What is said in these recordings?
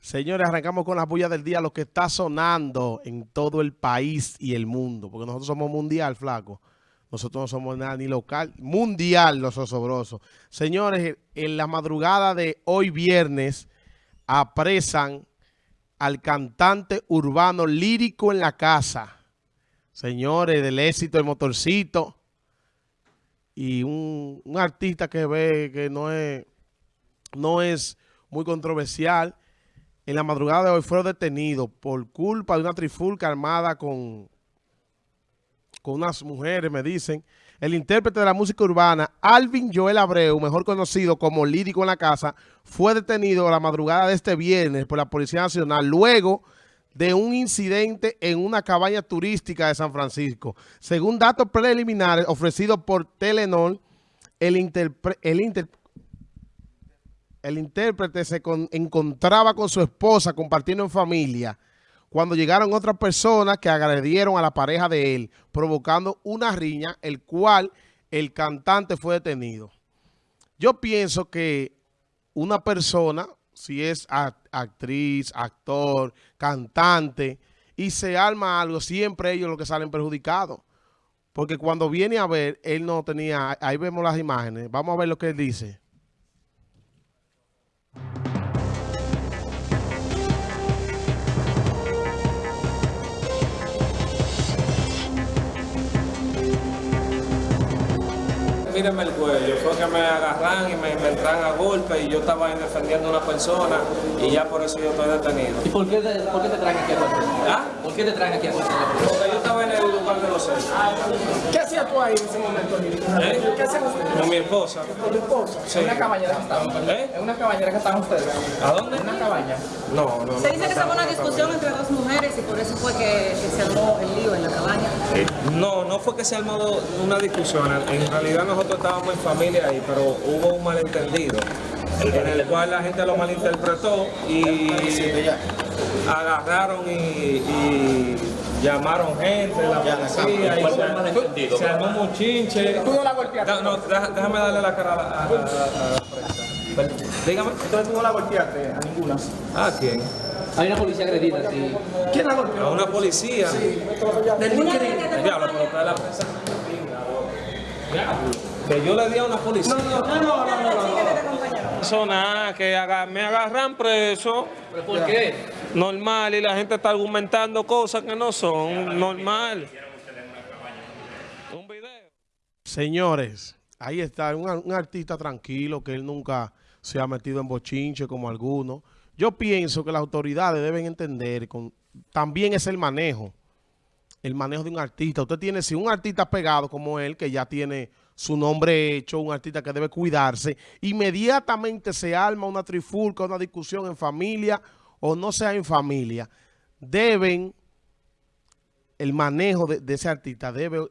Señores, arrancamos con las bullas del día, lo que está sonando en todo el país y el mundo, porque nosotros somos mundial, flaco. Nosotros no somos nada ni local, mundial los osobrosos. Señores, en la madrugada de hoy viernes apresan al cantante urbano lírico en la casa. Señores, del éxito del motorcito. Y un, un artista que ve que no es, no es muy controversial en la madrugada de hoy fueron detenidos por culpa de una trifulca armada con, con unas mujeres, me dicen. El intérprete de la música urbana, Alvin Joel Abreu, mejor conocido como Lírico en la Casa, fue detenido a la madrugada de este viernes por la Policía Nacional luego de un incidente en una cabaña turística de San Francisco. Según datos preliminares ofrecidos por Telenor, el, el el intérprete se encontraba con su esposa compartiendo en familia cuando llegaron otras personas que agredieron a la pareja de él, provocando una riña, el cual el cantante fue detenido. Yo pienso que una persona, si es actriz, actor, cantante, y se arma algo, siempre ellos los que salen perjudicados. Porque cuando viene a ver, él no tenía, ahí vemos las imágenes, vamos a ver lo que él dice. Mírenme el cuello, fue que me agarran y me, me entran a golpe y yo estaba ahí defendiendo a una persona y ya por eso yo estoy detenido. ¿Y por qué, por qué te traen aquí a ¿Ah? ¿Por qué te traen aquí a Porque yo estaba en el lugar de los hechos. ¿Qué hacías tú ahí en ese momento, ¿Eh? ¿Qué hacías usted? Con mi esposa. ¿Con tu esposa? Sí. ¿En una cabañera que estaban? ¿Eh? ¿En una cabañera que estaban ustedes? ¿A dónde? ¿En una cabaña? No, no, Se dice que se fue una discusión entre dos mujeres y por eso fue que, que se armó el lío en la cabaña. No, no fue que se armó una discusión. En realidad nosotros estábamos en familia ahí, pero hubo un malentendido en el cual la gente lo malinterpretó y agarraron y, y llamaron gente, la policía, y se, se armó un chinche. ¿Tú no la golpeaste? No, no, deja- déjame darle la cara a la, a- a- a la prensa. Dígame. Entonces tú no la golpeaste a ninguna. ¿A quién? Hay una policía agredida, sí. ¿Quién la golpeó? A una policía. Del que te Diablo, pero la prensa. Diablo. Que yo le di a una policía. No, no, no, que me agarran preso, ¿Pero por qué? normal, y la gente está argumentando cosas que no son normal. Un video. Señores, ahí está un, un artista tranquilo que él nunca se ha metido en bochinche como algunos. Yo pienso que las autoridades deben entender, con, también es el manejo, el manejo de un artista. Usted tiene, si un artista pegado como él, que ya tiene su nombre hecho, un artista que debe cuidarse, inmediatamente se arma una trifulca, una discusión en familia o no sea en familia, deben, el manejo de, de ese artista debe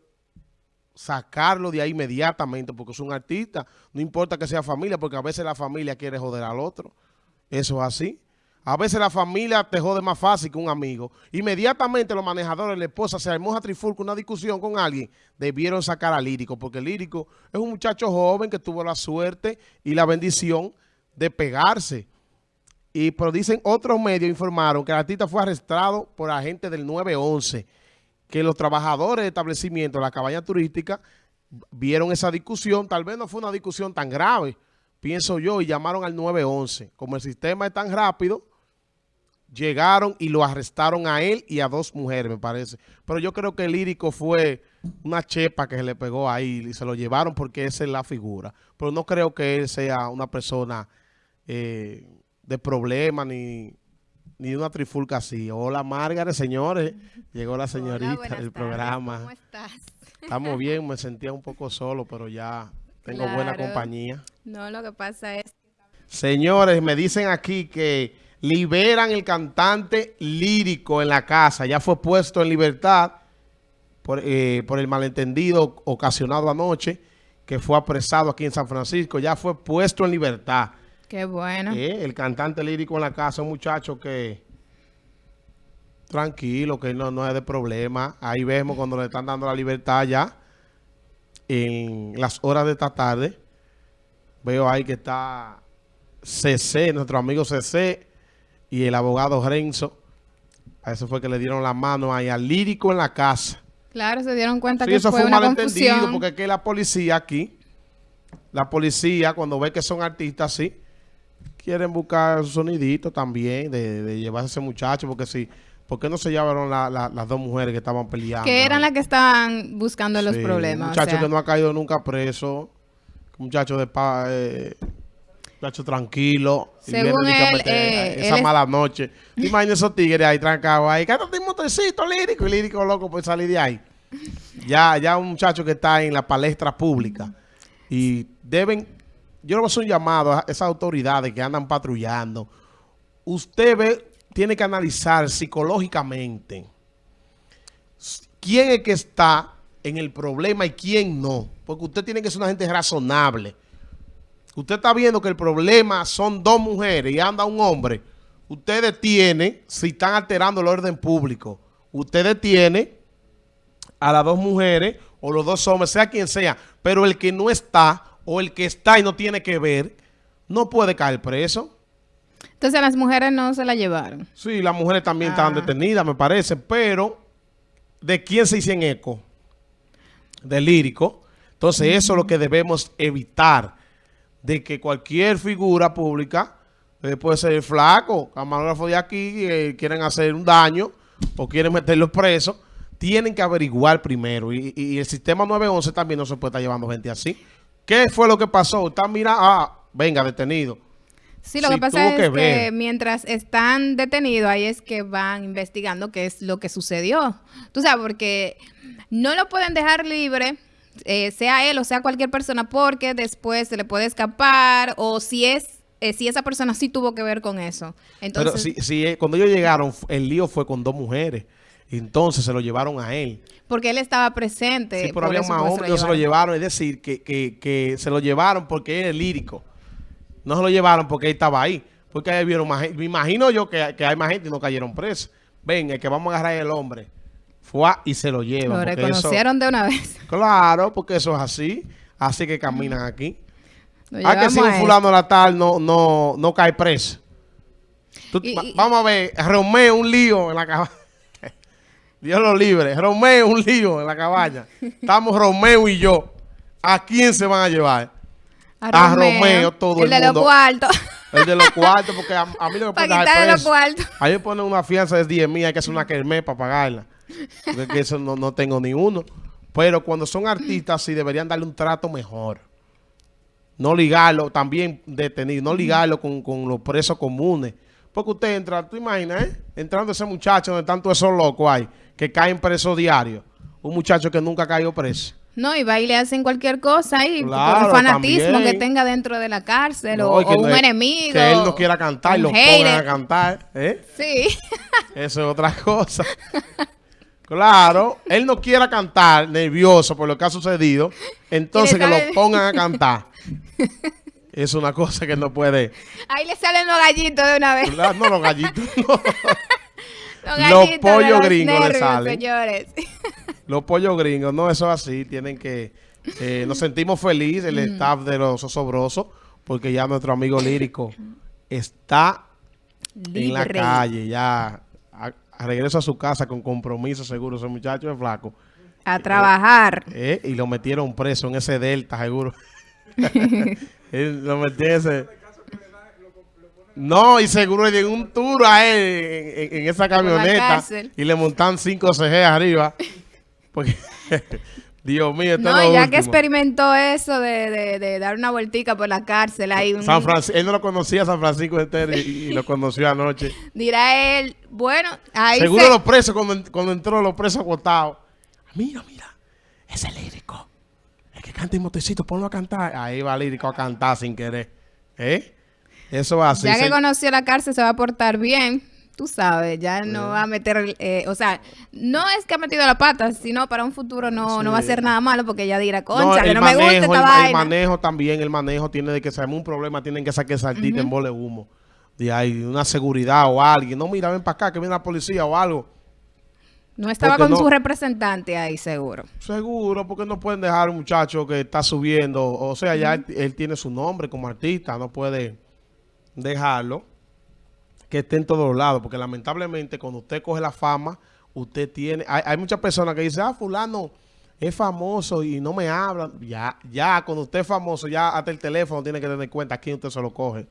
sacarlo de ahí inmediatamente porque es un artista. No importa que sea familia, porque a veces la familia quiere joder al otro. Eso es así. A veces la familia te jode más fácil que un amigo. Inmediatamente los manejadores, la esposa, se armó a trifulca, una discusión con alguien, debieron sacar al Lírico, porque Lírico es un muchacho joven que tuvo la suerte y la bendición de pegarse. Y pero dicen, otros medios informaron que el artista fue arrestado por agentes del 911, que los trabajadores de establecimiento de la cabaña turística vieron esa discusión, tal vez no fue una discusión tan grave, pienso yo, y llamaron al 911. Como el sistema es tan rápido, llegaron y lo arrestaron a él y a dos mujeres, me parece. Pero yo creo que el lírico fue una chepa que se le pegó ahí y se lo llevaron porque esa es la figura. Pero no creo que él sea una persona eh, de problema ni, ni una trifulca así. Hola, Margaret, señores. Llegó la señorita Hola, del tardes, programa. ¿Cómo estás? Estamos bien, me sentía un poco solo, pero ya tengo buena compañía. No, lo que pasa es Señores, me dicen aquí que liberan el cantante lírico en la casa. Ya fue puesto en libertad por, eh, por el malentendido ocasionado anoche, que fue apresado aquí en San Francisco. Ya fue puesto en libertad. qué bueno. Eh, el cantante lírico en la casa, un muchacho que Tranquilo, que no, no es de problema. Ahí vemos cuando le están dando la libertad ya en las horas de esta tarde. Veo ahí que está CC, nuestro amigo CC y el abogado Renzo. A eso fue que le dieron la mano ahí al lírico en la casa. Claro, se dieron cuenta Sí, que eso fue, fue un una malentendido confusión. porque es que la policía aquí, la policía cuando ve que son artistas así, quieren buscar su sonidito también de, de llevarse a ese muchacho porque si, ¿por qué no se llevaron la- la- las dos mujeres que estaban peleando? que eran las que estaban buscando los problemas. Un o muchacho sea. que no ha caído nunca preso, un muchacho de pa, eh, muchacho tranquilo. y Según a él, eh, esa él es- mala noche. Imagínate esos tigres ahí trancados ahí, cántate un motorcito lírico y lírico loco por salir de ahí. Ya, ya un muchacho que está en la palestra pública y deben, yo le voy a hacer un llamado a esas autoridades que andan patrullando. Usted ve, tiene que analizar psicológicamente quién es que está en el problema y quién no. Porque usted tiene que ser una gente razonable. Usted está viendo que el problema son dos mujeres y anda un hombre. Usted detiene, si están alterando el orden público, usted detiene a las dos mujeres o los dos hombres, sea quien sea, pero el que no está o el que está y no tiene que ver, no puede caer preso. Entonces las mujeres no se la llevaron. Sí, las mujeres también estaban Ah. detenidas, me parece, pero ¿de quién se hicieron eco? Del lírico. Entonces eso es lo que debemos evitar, de que cualquier figura pública, eh, puede ser flaco, camarógrafo de aquí, eh, quieren hacer un daño o quieren meterlos presos, tienen que averiguar primero. Y, y el sistema 911 también no se puede estar llevando gente así. ¿Qué fue lo que pasó? Está mira, ah, venga, detenido. Sí, lo Sí, que pasa es que que, mientras están detenidos, ahí es que van investigando qué es lo que sucedió. Tú sabes, porque no lo pueden dejar libre, eh, sea él o sea cualquier persona, porque después se le puede escapar o si es eh, si esa persona sí tuvo que ver con eso. Entonces, Pero si, si, eh, cuando ellos llegaron, el lío fue con dos mujeres. Entonces se lo llevaron a él. porque él estaba presente. Sí, pero por había más hombres, ellos se lo llevaron. Es decir, que, que, que se lo llevaron porque él es lírico. No se lo llevaron porque él estaba ahí. Porque ahí vieron más gente. Me imagino yo que, que hay más gente y no cayeron presos. Ven, el que vamos a agarrar es el hombre. Fue y se lo llevan. Lo eso- reconocieron de una vez. claro, porque eso es así. Así que caminan aquí. Ah, que si un fulano la tal no, no, no cae preso. Tú- Y- va- y- vamos a ver, Romeo un lío en la cabaña. Dios lo libre. Romeo un lío en la cabaña. Estamos Romeo y yo. ¿A quién se van a llevar? A Romeo, todo el de mundo. los cuartos. El de los cuartos, porque a, a mí no me pueden dejar quitarle los preso. cuartos. A mí me ponen una fianza de 10 mil, hay que hacer una kermés para pagarla. Porque es que eso no, no tengo ni uno. Pero cuando son artistas, sí deberían darle un trato mejor. No ligarlo, también detenido, no ligarlo con, con los presos comunes. Porque usted entra, tú imaginas, ¿eh? Entrando ese muchacho donde tanto esos locos hay, que caen presos diarios. Un muchacho que nunca ha caído preso. No, y va y le hacen cualquier cosa ahí, Claro, por fanatismo también. que tenga dentro de la cárcel No, o, y un no- enemigo. Que él no quiera cantar, lo pongan a cantar. ¿eh? Sí. Eso es otra cosa. Claro, él no quiera cantar nervioso por lo que ha sucedido, entonces que lo pongan a cantar. Es una cosa que no puede. Ahí le salen los gallitos de una vez. No, los gallitos no. Los, gallitos pollos los gringos le salen. señores. Los pollos gringos, no, eso es así. Tienen que. eh, nos sentimos felices, el staff de los osobrosos, porque ya nuestro amigo lírico está en la calle, ya. Regreso a su casa con compromiso seguro. Ese muchacho es flaco. A trabajar. Eh, y lo metieron preso en ese delta, seguro. Lo metió en ese... No, y seguro le dio un tour a él en, en- en esa camioneta y le montan 5 CG arriba. Porque, Dios mío, esto No, es y lo ya que experimentó eso de, de- de dar una vueltica por la cárcel, ahí un- San Francisco, él no lo conocía San Francisco y, y lo conoció anoche. dirá él, bueno, ahí Seguro se- los presos, cuando, cuando entró los presos agotados. Mira, mira, ese lírico. El que canta en motecito, ponlo a cantar. Ahí va lírico a cantar sin querer. ¿Eh? Eso va así. ya que se- conoció la cárcel se va a portar bien, tú sabes, ya no va a meter, eh, o sea, no es que ha metido la pata, sino para un futuro no, no va a hacer nada malo porque ya dirá, concha, que el no me gusta esta el, el manejo también, el manejo tiene de que se un problema, tienen que sacar saltita en bola de humo. De ahí, una seguridad o alguien. No, mira, ven para acá, que viene la policía o algo. No estaba Porque con no- su representante ahí, seguro. Seguro, porque no pueden dejar a un muchacho que está subiendo, o sea, ya él, él tiene su nombre como artista, no puede dejarlo que esté en todos lados, porque lamentablemente cuando usted coge la fama, usted tiene, hay, hay muchas personas que dicen, ah, fulano es famoso y no me hablan, ya, ya, cuando usted es famoso, ya hasta el teléfono tiene que tener cuenta a quién usted se lo coge,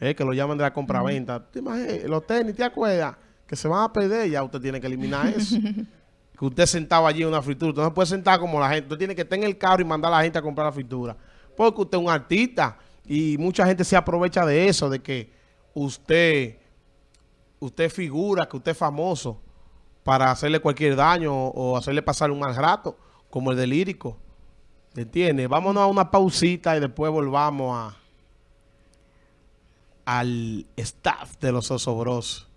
Eh, que lo llaman de la compraventa, ¿Te imaginas? los tenis, ¿te acuerdas? Que se van a perder, ya usted tiene que eliminar eso que usted sentado allí en una fritura. Usted no puede sentar como la gente. Usted tiene que estar en el carro y mandar a la gente a comprar la fritura. Porque usted es un artista y mucha gente se aprovecha de eso, de que usted, usted figura, que usted es famoso para hacerle cualquier daño o, hacerle pasar un mal rato, como el de lírico. ¿Entiende? Vámonos a una pausita y después volvamos a al staff de los Osobros.